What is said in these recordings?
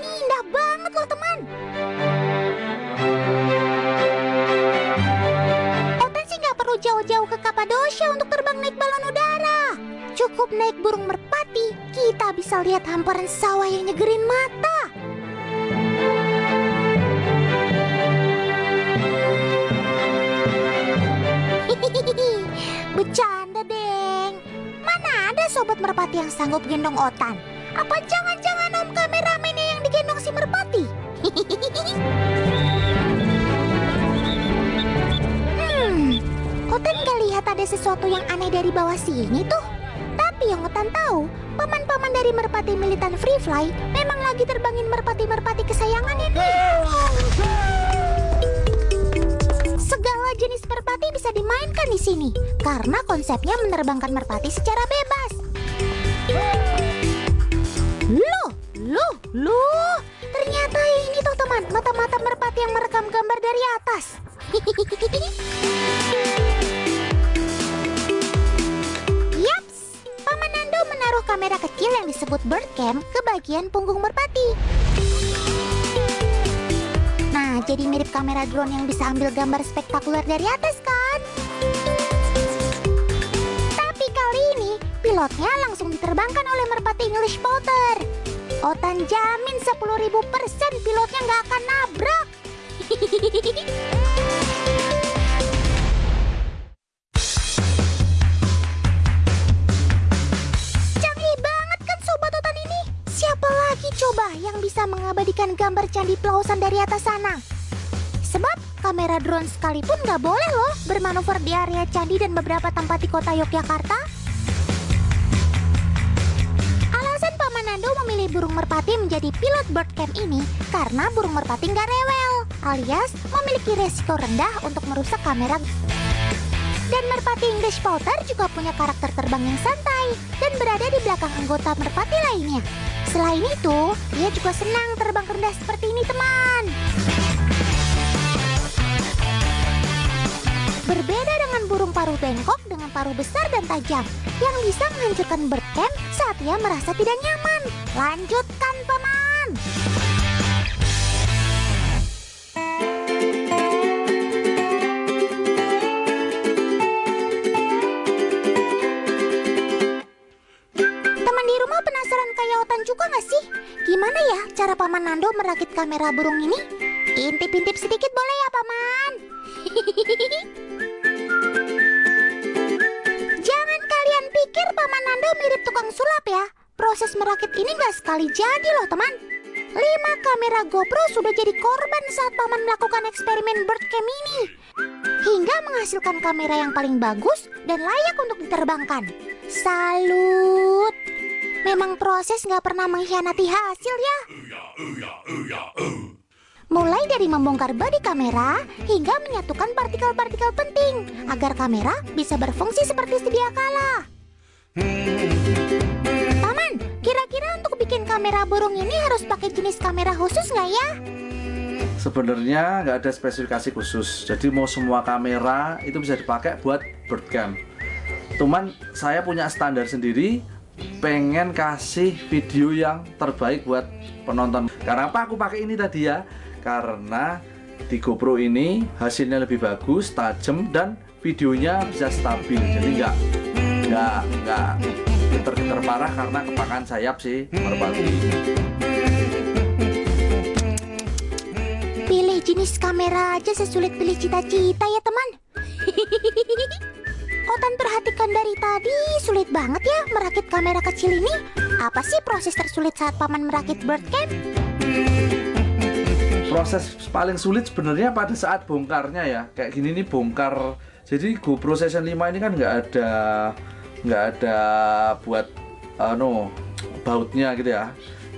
indah banget loh teman. Otan sih nggak perlu jauh-jauh ke Kapadosia untuk terbang naik balon udara. Cukup naik burung merpati, kita bisa lihat hamparan sawah yang nyegerin mata. Bercanda, Deng. Mana ada sobat merpati yang sanggup gendong Otan? Apa jangan-jangan om kameramennya yang digendong si merpati? hmm, Otan gak lihat ada sesuatu yang aneh dari bawah sini tuh. Tapi yang Otan tahu, paman-paman dari merpati militan Free Fly memang lagi terbangin merpati-merpati kesayangan ini. Segala jenis merpati bisa dimainkan di sini karena konsepnya menerbangkan merpati secara bebas. Loh. Ternyata ini tuh teman, mata-mata merpati yang merekam gambar dari atas. Yaps, Paman Nando menaruh kamera kecil yang disebut bird cam ke bagian punggung merpati. Nah, jadi mirip kamera drone yang bisa ambil gambar spektakuler dari atas kan? Tapi kali ini, pilotnya langsung diterbangkan oleh merpati English Potter. Otan jamin 10.000% pilotnya nggak akan nabrak. Canggih banget kan sobat Otan ini? Siapa lagi coba yang bisa mengabadikan gambar candi pelausan dari atas sana? Sebab kamera drone sekalipun nggak boleh loh bermanuver di area candi dan beberapa tempat di kota Yogyakarta. Nando memilih burung merpati menjadi pilot birdcam ini karena burung merpati nggak rewel, alias memiliki resiko rendah untuk merusak kamera. Dan merpati English Potter juga punya karakter terbang yang santai dan berada di belakang anggota merpati lainnya. Selain itu, dia juga senang terbang rendah seperti ini teman. Berbeda dengan burung paruh bengkok dengan paruh besar dan tajam yang bisa menghancurkan birdcam saat ia merasa tidak nyaman. Lanjutkan, Paman! Teman di rumah penasaran kayak Otan juga nggak sih? Gimana ya cara Paman Nando merakit kamera burung ini? Intip-intip sedikit boleh ya, Paman? Jangan kalian pikir Paman Nando mirip tukang sulap ya. Proses merakit ini nggak sekali jadi loh, teman. Lima kamera GoPro sudah jadi korban saat Paman melakukan eksperimen birdcam ini. Hingga menghasilkan kamera yang paling bagus dan layak untuk diterbangkan. Salut! Memang proses nggak pernah mengkhianati hasil ya. Mulai dari membongkar bodi kamera hingga menyatukan partikel-partikel penting agar kamera bisa berfungsi seperti sedia kala. Bikin kamera burung ini harus pakai jenis kamera khusus nggak ya? Sebenarnya nggak ada spesifikasi khusus, jadi mau semua kamera itu bisa dipakai buat birdcam. Cuman saya punya standar sendiri, pengen kasih video yang terbaik buat penonton. Karena apa aku pakai ini tadi ya? Karena di GoPro ini hasilnya lebih bagus, tajam dan videonya bisa stabil. Jadi nggak nggak nggak geter-geter parah karena kepakan sayap sih merpati. Pilih jenis kamera aja sesulit pilih cita-cita ya teman Otan perhatikan dari tadi sulit banget ya merakit kamera kecil ini Apa sih proses tersulit saat paman merakit birdcam? proses paling sulit sebenarnya pada saat bongkarnya ya kayak gini nih bongkar jadi GoPro Session 5 ini kan nggak ada nggak ada buat anu bautnya gitu ya.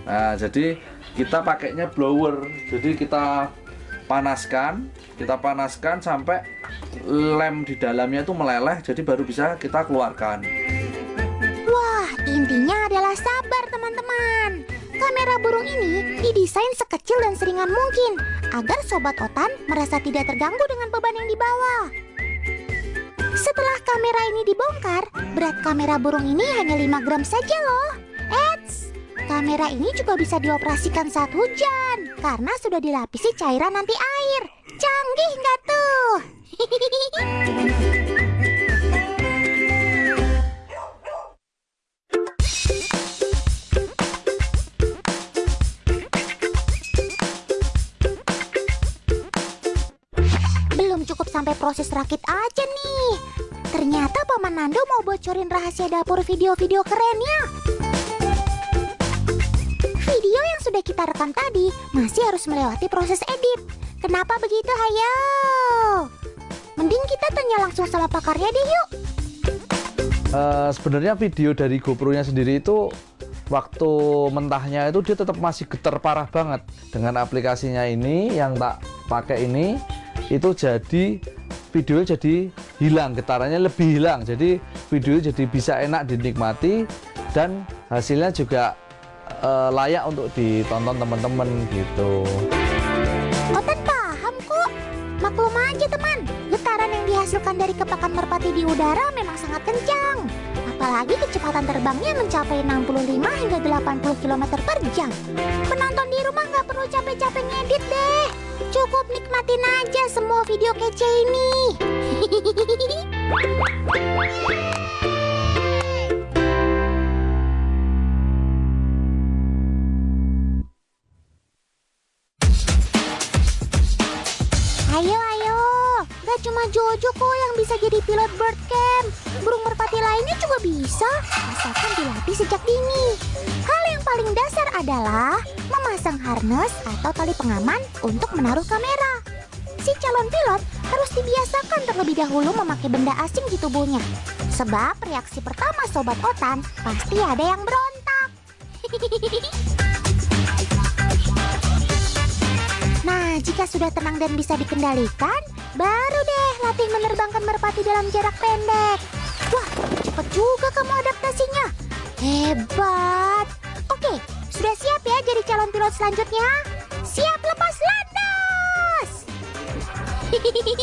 Nah jadi kita pakainya blower. Jadi kita panaskan kita panaskan sampai lem di dalamnya itu meleleh jadi baru bisa kita keluarkan. Wah intinya adalah sabar teman-teman. Kamera burung ini didesain sekecil dan seringan mungkin Agar Sobat Otan merasa tidak terganggu dengan beban yang dibawa Setelah kamera ini dibongkar Berat kamera burung ini hanya 5 gram saja loh Eits, Kamera ini juga bisa dioperasikan saat hujan karena sudah dilapisi cairan anti air. Canggih nggak tuh? sampai proses rakit aja nih. Ternyata Paman Nando mau bocorin rahasia dapur video-video kerennya. Video yang sudah kita rekam tadi masih harus melewati proses edit. Kenapa begitu, hayo? Mending kita tanya langsung sama pakarnya deh yuk. Eh, sebenarnya video dari GoPro-nya sendiri itu waktu mentahnya itu dia tetap masih getar parah banget dengan aplikasinya ini yang tak pakai ini itu jadi video jadi hilang getarannya lebih hilang jadi video jadi bisa enak dinikmati dan hasilnya juga eh, layak untuk ditonton teman-teman gitu Otan paham kok. Maklum aja teman, getaran yang dihasilkan dari kepakan merpati di udara memang sangat kencang. Apalagi kecepatan terbangnya mencapai 65 hingga 80 km per jam. Penonton di rumah nggak perlu capek-capek ngedit deh. Cukup nikmatin aja semua video kece ini. Ayo, ayo. Gak cuma Jojo kok yang bisa jadi pilot bird camp. Burung merpati lainnya juga bisa, asalkan dilatih sejak dini. Yang paling dasar adalah memasang harness atau tali pengaman untuk menaruh kamera. Si calon pilot harus dibiasakan terlebih dahulu memakai benda asing di tubuhnya. Sebab reaksi pertama Sobat Otan pasti ada yang berontak. Nah, jika sudah tenang dan bisa dikendalikan, baru deh latih menerbangkan merpati dalam jarak pendek. Wah, cepet juga kamu adaptasinya. Hebat. Oke, sudah siap ya jadi calon pilot selanjutnya? Siap lepas landas.